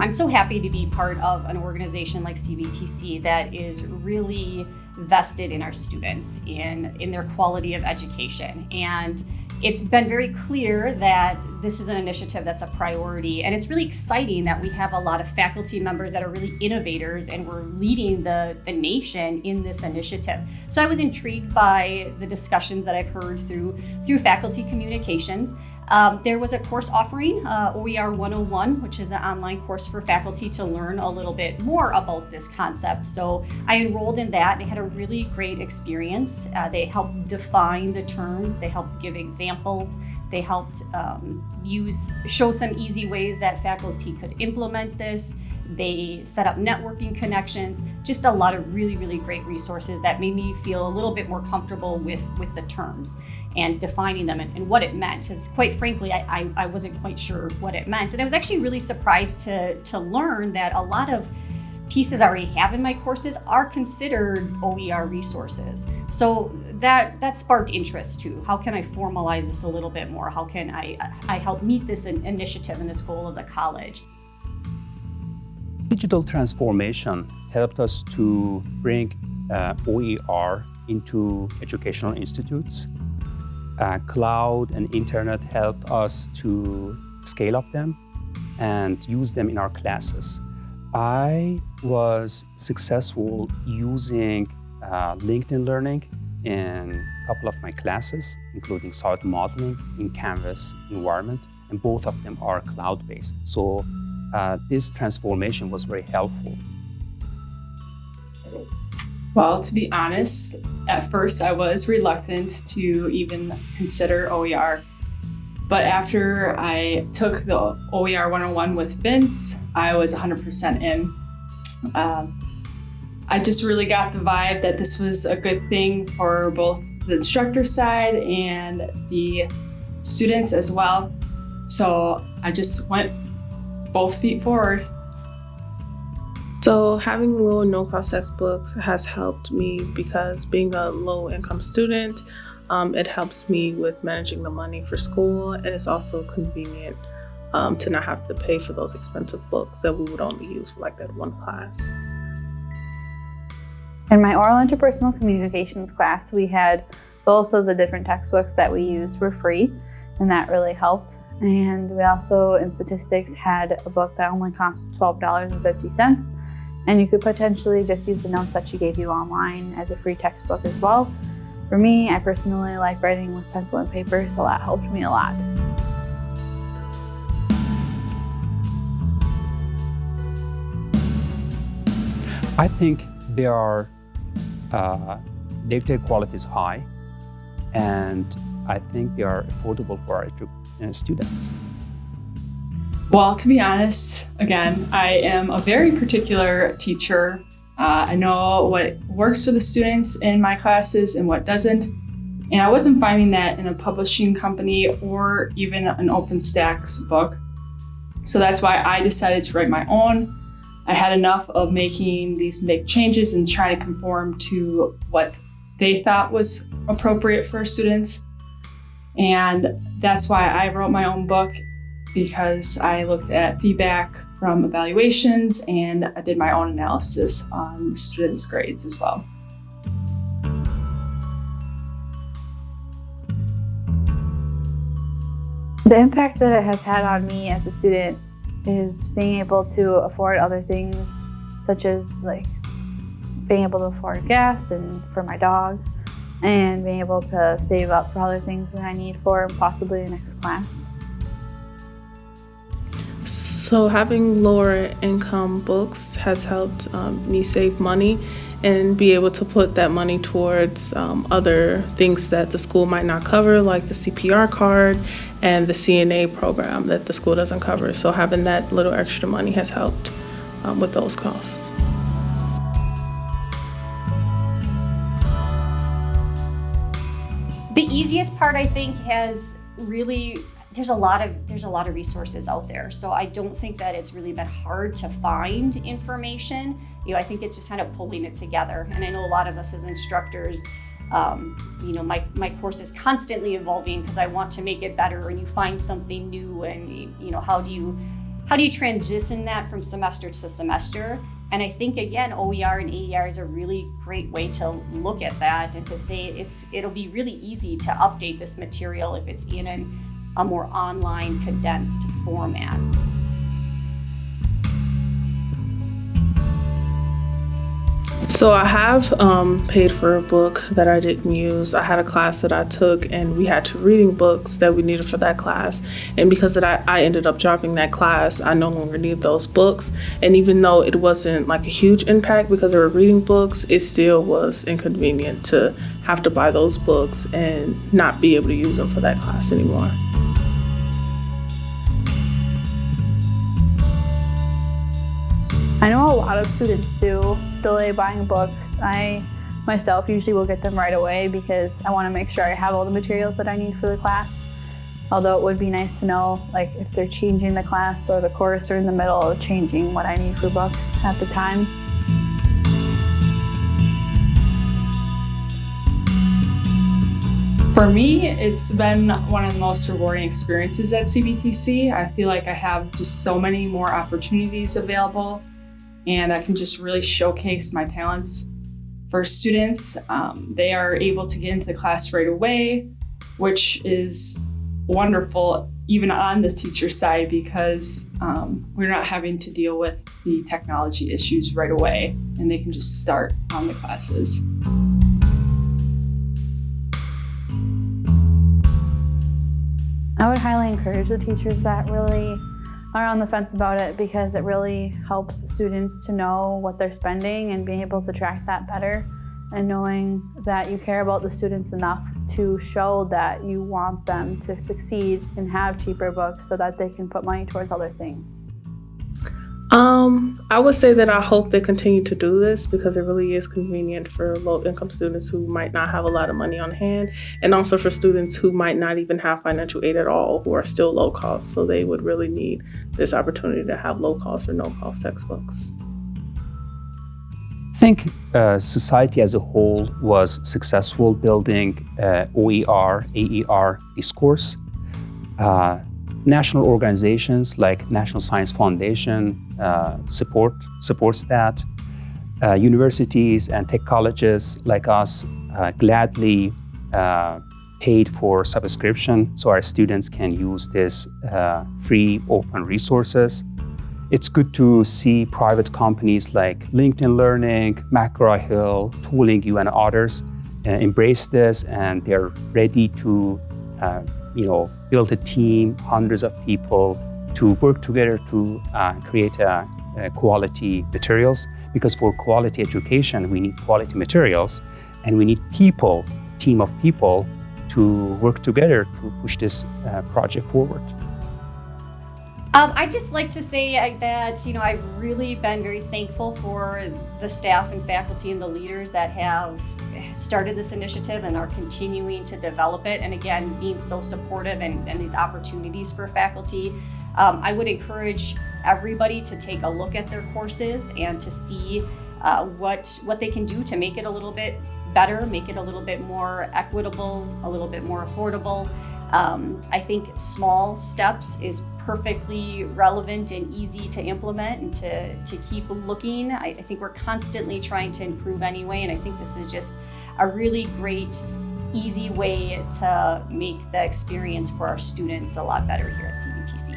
I'm so happy to be part of an organization like CVTC that is really vested in our students, in, in their quality of education. And it's been very clear that this is an initiative that's a priority and it's really exciting that we have a lot of faculty members that are really innovators and we're leading the, the nation in this initiative. So I was intrigued by the discussions that I've heard through, through faculty communications. Um, there was a course offering, uh, OER 101, which is an online course for faculty to learn a little bit more about this concept. So I enrolled in that and had a really great experience. Uh, they helped define the terms, they helped give examples, they helped um, use, show some easy ways that faculty could implement this. They set up networking connections, just a lot of really, really great resources that made me feel a little bit more comfortable with, with the terms and defining them and, and what it meant. Because quite frankly, I, I, I wasn't quite sure what it meant. And I was actually really surprised to, to learn that a lot of pieces I already have in my courses are considered OER resources. So that that sparked interest too. How can I formalize this a little bit more? How can I, I help meet this initiative and this goal of the college? Digital transformation helped us to bring uh, OER into educational institutes. Uh, cloud and internet helped us to scale up them and use them in our classes. I was successful using uh, LinkedIn Learning in a couple of my classes, including solid modeling in Canvas environment, and both of them are cloud-based. So uh, this transformation was very helpful. Well, to be honest, at first I was reluctant to even consider OER. But after I took the OER 101 with Vince, I was 100% in. Um, I just really got the vibe that this was a good thing for both the instructor side and the students as well. So I just went both feet forward. So having low no cost textbooks has helped me because being a low income student, um, it helps me with managing the money for school and it's also convenient um, to not have to pay for those expensive books that we would only use for like that one class. In my oral interpersonal communications class, we had both of the different textbooks that we used were free and that really helped. And we also, in statistics, had a book that only cost $12.50. And you could potentially just use the notes that she gave you online as a free textbook as well. For me, I personally like writing with pencil and paper, so that helped me a lot. I think they are, uh, their quality is high, and I think they are affordable for our students? Well, to be honest, again, I am a very particular teacher. Uh, I know what works for the students in my classes and what doesn't. And I wasn't finding that in a publishing company or even an OpenStax book. So that's why I decided to write my own. I had enough of making these big changes and trying to conform to what they thought was appropriate for students. And that's why I wrote my own book because I looked at feedback from evaluations and I did my own analysis on students' grades as well. The impact that it has had on me as a student is being able to afford other things such as like being able to afford gas and for my dog and being able to save up for other things that I need for possibly the next class. So having lower income books has helped um, me save money and be able to put that money towards um, other things that the school might not cover, like the CPR card and the CNA program that the school doesn't cover. So having that little extra money has helped um, with those costs. The easiest part, I think, has really there's a lot of there's a lot of resources out there. So i don't think that it's really been hard to find information. You know i think it's just kind of pulling it together. And i know a lot of us as instructors um, you know my, my course is constantly evolving because i want to make it better. And you find something new and you know how do you how do you transition that from semester to semester? And I think again, OER and AER is a really great way to look at that and to say it's it'll be really easy to update this material if it's in an, a more online condensed format. So I have um, paid for a book that I didn't use. I had a class that I took, and we had two reading books that we needed for that class. And because that I, I ended up dropping that class, I no longer need those books. And even though it wasn't like a huge impact because they were reading books, it still was inconvenient to have to buy those books and not be able to use them for that class anymore. I know a lot of students do delay buying books. I myself usually will get them right away because I want to make sure I have all the materials that I need for the class. Although it would be nice to know like if they're changing the class or the course or in the middle of changing what I need for books at the time. For me, it's been one of the most rewarding experiences at CVTC. I feel like I have just so many more opportunities available and I can just really showcase my talents for students. Um, they are able to get into the class right away, which is wonderful even on the teacher side because um, we're not having to deal with the technology issues right away and they can just start on the classes. I would highly encourage the teachers that really are on the fence about it because it really helps students to know what they're spending and being able to track that better and knowing that you care about the students enough to show that you want them to succeed and have cheaper books so that they can put money towards other things. Um, I would say that I hope they continue to do this because it really is convenient for low income students who might not have a lot of money on hand, and also for students who might not even have financial aid at all, who are still low cost. So they would really need this opportunity to have low cost or no cost textbooks. I think uh, society as a whole was successful building uh, OER, AER discourse. Uh, national organizations like National Science Foundation uh, support supports that. Uh, universities and tech colleges like us uh, gladly uh, paid for subscription so our students can use this uh, free open resources. It's good to see private companies like LinkedIn Learning, McGraw-Hill, Tooling U, and others uh, embrace this and they're ready to you know, build a team, hundreds of people to work together to uh, create quality materials. Because for quality education, we need quality materials and we need people, team of people to work together to push this uh, project forward. Um, I'd just like to say uh, that, you know, I've really been very thankful for the staff and faculty and the leaders that have started this initiative and are continuing to develop it. And again, being so supportive and, and these opportunities for faculty. Um, I would encourage everybody to take a look at their courses and to see uh, what, what they can do to make it a little bit better, make it a little bit more equitable, a little bit more affordable. Um, I think small steps is perfectly relevant and easy to implement and to, to keep looking. I, I think we're constantly trying to improve anyway, and I think this is just a really great, easy way to make the experience for our students a lot better here at CVTC.